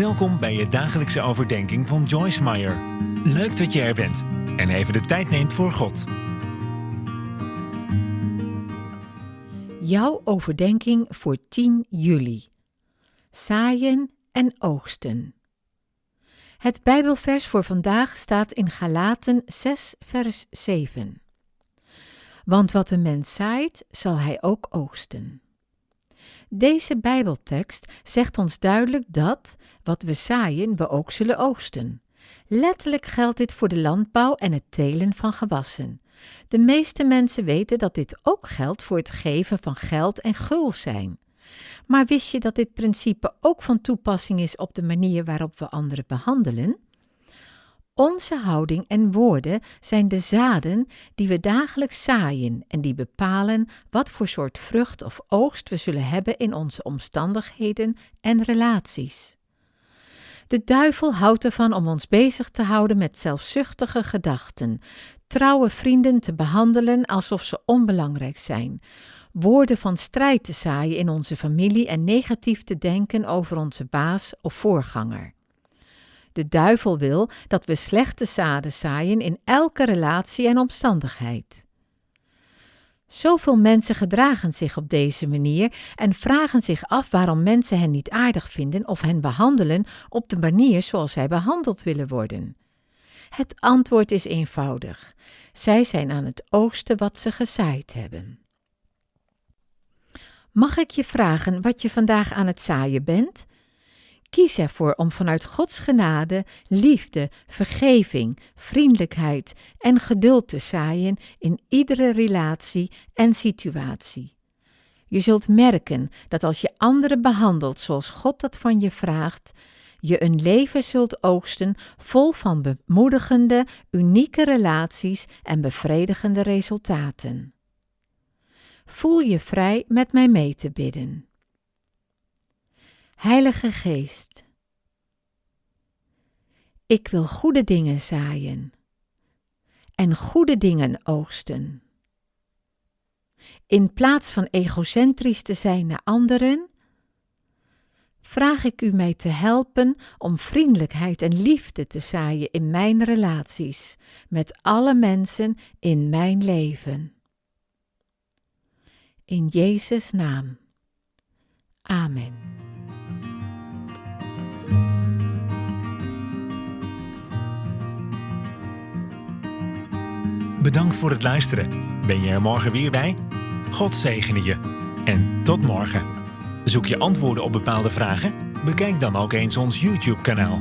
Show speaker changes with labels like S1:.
S1: Welkom bij je dagelijkse overdenking van Joyce Meyer. Leuk dat je er bent en even de tijd neemt voor God.
S2: Jouw overdenking voor 10 juli. Zaaien en oogsten. Het Bijbelvers voor vandaag staat in Galaten 6, vers 7. Want wat een mens zaait, zal hij ook oogsten. Deze Bijbeltekst zegt ons duidelijk dat wat we zaaien, we ook zullen oogsten. Letterlijk geldt dit voor de landbouw en het telen van gewassen. De meeste mensen weten dat dit ook geldt voor het geven van geld en gul zijn. Maar wist je dat dit principe ook van toepassing is op de manier waarop we anderen behandelen? Onze houding en woorden zijn de zaden die we dagelijks zaaien en die bepalen wat voor soort vrucht of oogst we zullen hebben in onze omstandigheden en relaties. De duivel houdt ervan om ons bezig te houden met zelfzuchtige gedachten, trouwe vrienden te behandelen alsof ze onbelangrijk zijn, woorden van strijd te zaaien in onze familie en negatief te denken over onze baas of voorganger. De duivel wil dat we slechte zaden zaaien in elke relatie en omstandigheid. Zoveel mensen gedragen zich op deze manier en vragen zich af waarom mensen hen niet aardig vinden of hen behandelen op de manier zoals zij behandeld willen worden. Het antwoord is eenvoudig. Zij zijn aan het oogsten wat ze gezaaid hebben. Mag ik je vragen wat je vandaag aan het zaaien bent? Kies ervoor om vanuit Gods genade, liefde, vergeving, vriendelijkheid en geduld te zaaien in iedere relatie en situatie. Je zult merken dat als je anderen behandelt zoals God dat van je vraagt, je een leven zult oogsten vol van bemoedigende, unieke relaties en bevredigende resultaten. Voel je vrij met mij mee te bidden. Heilige Geest, ik wil goede dingen zaaien en goede dingen oogsten. In plaats van egocentrisch te zijn naar anderen, vraag ik u mij te helpen om vriendelijkheid en liefde te zaaien in mijn relaties met alle mensen in mijn leven. In Jezus' naam. Amen.
S1: Bedankt voor het luisteren. Ben je er morgen weer bij? God zegene je. En tot morgen. Zoek je antwoorden op bepaalde vragen? Bekijk dan ook eens ons YouTube-kanaal.